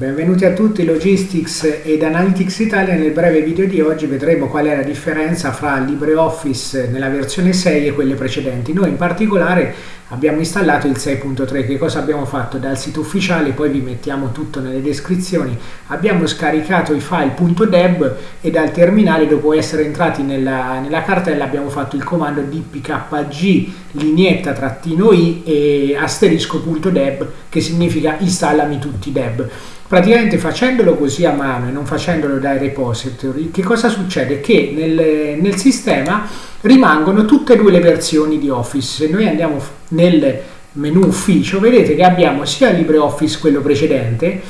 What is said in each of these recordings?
Benvenuti a tutti Logistics ed Analytics Italia. Nel breve video di oggi vedremo qual è la differenza fra LibreOffice nella versione 6 e quelle precedenti. Noi in particolare abbiamo installato il 6.3. Che cosa abbiamo fatto? Dal sito ufficiale, poi vi mettiamo tutto nelle descrizioni, abbiamo scaricato i file .deb e dal terminale dopo essere entrati nella, nella cartella abbiamo fatto il comando dpkg lineetta trattino i e asterisco.deb che significa installami tutti deb. Praticamente facendolo così a mano e non facendolo dai repository, che cosa succede? Che nel, nel sistema rimangono tutte e due le versioni di Office. Se noi andiamo nel menu ufficio, vedete che abbiamo sia LibreOffice quello precedente,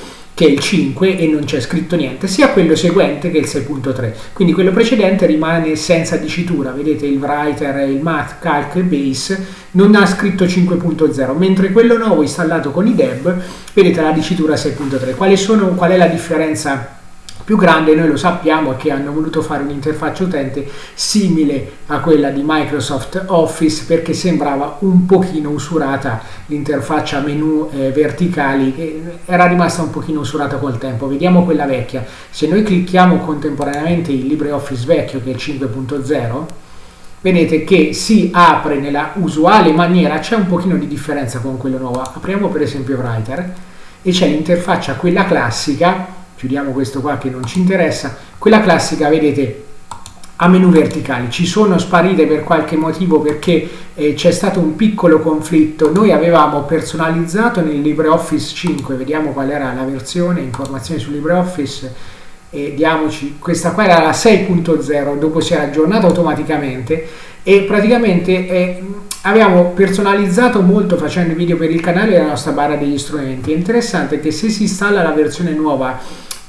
che è il 5 e non c'è scritto niente, sia quello seguente che il 6.3. Quindi quello precedente rimane senza dicitura, vedete il writer, il math, calc base non ha scritto 5.0, mentre quello nuovo installato con i deb, vedete la dicitura 6.3. Qual è la differenza? Più grande, noi lo sappiamo che hanno voluto fare un'interfaccia utente simile a quella di Microsoft Office perché sembrava un pochino usurata l'interfaccia menu eh, verticali che era rimasta un pochino usurata col tempo. Vediamo quella vecchia. Se noi clicchiamo contemporaneamente il LibreOffice vecchio che è il 5.0 vedete che si apre nella usuale maniera, c'è un pochino di differenza con quello nuovo. Apriamo per esempio Writer e c'è l'interfaccia quella classica chiudiamo questo qua che non ci interessa, quella classica vedete a menu verticali, ci sono sparite per qualche motivo perché eh, c'è stato un piccolo conflitto, noi avevamo personalizzato nel LibreOffice 5, vediamo qual era la versione, informazioni su LibreOffice, e diamoci, questa qua era la 6.0, dopo si era aggiornata automaticamente. E praticamente eh, abbiamo personalizzato molto facendo video per il canale la nostra barra degli strumenti. È interessante che se si installa la versione nuova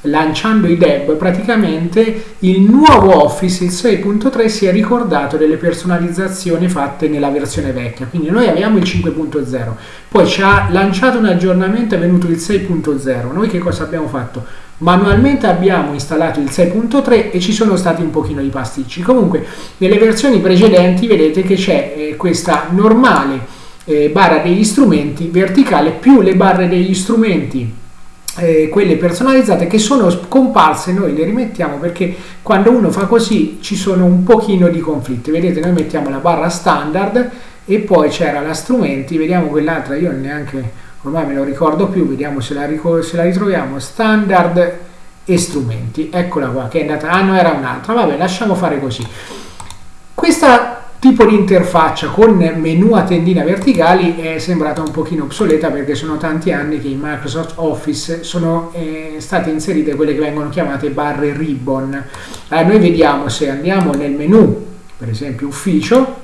lanciando i deb, praticamente il nuovo Office, il 6.3, si è ricordato delle personalizzazioni fatte nella versione vecchia. Quindi noi abbiamo il 5.0, poi ci ha lanciato un aggiornamento, è venuto il 6.0. Noi che cosa abbiamo fatto? Manualmente abbiamo installato il 6.3 e ci sono stati un pochino di pasticci. Comunque, nelle versioni precedenti vedete che c'è eh, questa normale eh, barra degli strumenti verticale più le barre degli strumenti eh, quelle personalizzate che sono scomparse noi le rimettiamo perché quando uno fa così ci sono un pochino di conflitti. Vedete noi mettiamo la barra standard e poi c'era la strumenti vediamo quell'altra io neanche ormai me lo ricordo più vediamo se la, se la ritroviamo standard e strumenti. Eccola qua che è andata ah no era un'altra vabbè lasciamo fare così. Questa tipo di interfaccia con menu a tendina verticali è sembrata un pochino obsoleta perché sono tanti anni che in Microsoft Office sono eh, state inserite quelle che vengono chiamate barre ribbon. Allora, noi vediamo se andiamo nel menu, per esempio ufficio,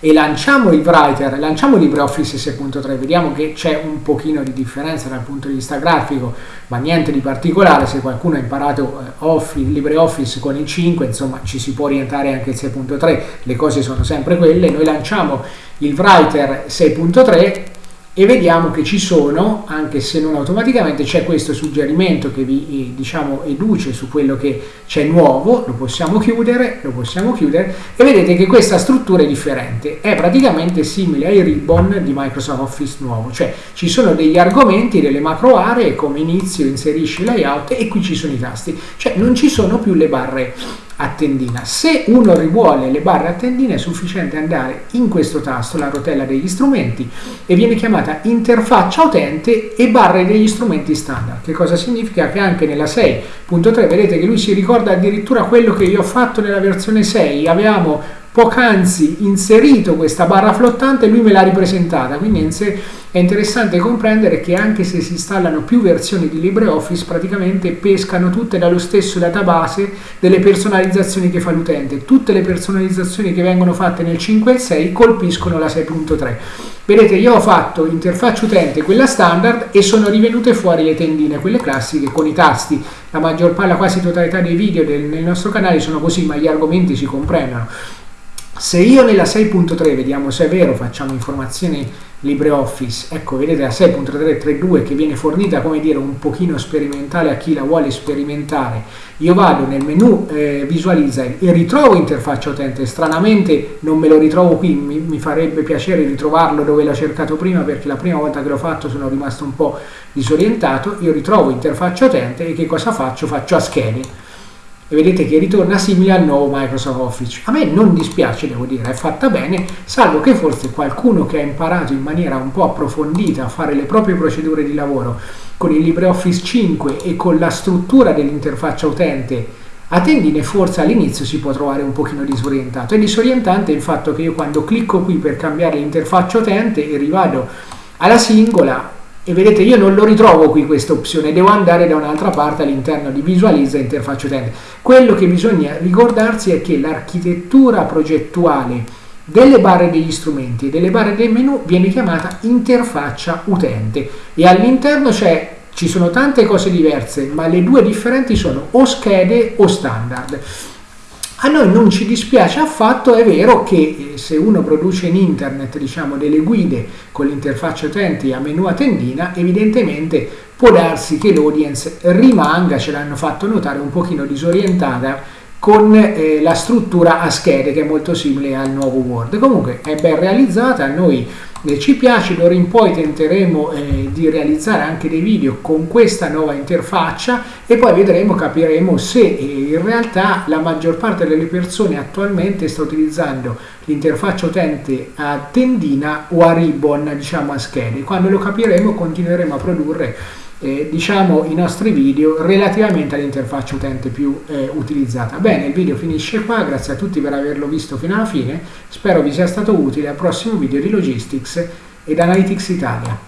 e lanciamo il writer, lanciamo LibreOffice 6.3, vediamo che c'è un pochino di differenza dal punto di vista grafico, ma niente di particolare, se qualcuno ha imparato eh, Office, LibreOffice con il 5, insomma ci si può orientare anche il 6.3, le cose sono sempre quelle, noi lanciamo il writer 6.3 e vediamo che ci sono, anche se non automaticamente, c'è questo suggerimento che vi diciamo educe su quello che c'è nuovo, lo possiamo chiudere, lo possiamo chiudere e vedete che questa struttura è differente, è praticamente simile ai ribbon di Microsoft Office nuovo, cioè ci sono degli argomenti, delle macro aree come inizio, inserisci layout e qui ci sono i tasti, cioè non ci sono più le barre a tendina. Se uno rivuole le barre a tendina è sufficiente andare in questo tasto, la rotella degli strumenti, e viene chiamata interfaccia utente e barre degli strumenti standard. Che cosa significa? Che anche nella 6.3 vedete che lui si ricorda addirittura quello che io ho fatto nella versione 6, avevamo poc'anzi inserito questa barra flottante lui me l'ha ripresentata, quindi è interessante comprendere che anche se si installano più versioni di LibreOffice praticamente pescano tutte dallo stesso database delle personalizzazioni che fa l'utente, tutte le personalizzazioni che vengono fatte nel 5 e 6 colpiscono la 6.3. Vedete io ho fatto interfaccia utente quella standard e sono rivenute fuori le tendine, quelle classiche con i tasti, la maggior parte, la quasi totalità dei video del, nel nostro canale sono così ma gli argomenti si comprendono. Se io nella 6.3, vediamo se è vero, facciamo informazioni LibreOffice, ecco vedete la 6.332 che viene fornita come dire un pochino sperimentale a chi la vuole sperimentare, io vado nel menu eh, visualizza e ritrovo interfaccia utente, stranamente non me lo ritrovo qui, mi, mi farebbe piacere ritrovarlo dove l'ho cercato prima perché la prima volta che l'ho fatto sono rimasto un po' disorientato, io ritrovo interfaccia utente e che cosa faccio? Faccio a schede e vedete che ritorna simile al nuovo Microsoft Office. A me non dispiace, devo dire, è fatta bene, salvo che forse qualcuno che ha imparato in maniera un po' approfondita a fare le proprie procedure di lavoro con il LibreOffice 5 e con la struttura dell'interfaccia utente a tendine forse all'inizio si può trovare un pochino disorientato. È disorientante il fatto che io quando clicco qui per cambiare l'interfaccia utente e rivado alla singola e vedete io non lo ritrovo qui questa opzione, devo andare da un'altra parte all'interno di visualizza interfaccia utente. Quello che bisogna ricordarsi è che l'architettura progettuale delle barre degli strumenti e delle barre del menu viene chiamata interfaccia utente e all'interno ci sono tante cose diverse, ma le due differenti sono o schede o standard. A noi non ci dispiace affatto, è vero che eh, se uno produce in internet diciamo, delle guide con l'interfaccia utenti a menu a tendina, evidentemente può darsi che l'audience rimanga, ce l'hanno fatto notare, un pochino disorientata con eh, la struttura a schede che è molto simile al nuovo Word. Comunque è ben realizzata, a noi eh, ci piace, d'ora in poi tenteremo eh, di realizzare anche dei video con questa nuova interfaccia e poi vedremo, capiremo se eh, in realtà la maggior parte delle persone attualmente sta utilizzando l'interfaccia utente a tendina o a ribbon, diciamo a schede. Quando lo capiremo continueremo a produrre eh, diciamo i nostri video relativamente all'interfaccia utente più eh, utilizzata. Bene, il video finisce qua, grazie a tutti per averlo visto fino alla fine, spero vi sia stato utile al prossimo video di Logistics ed Analytics Italia.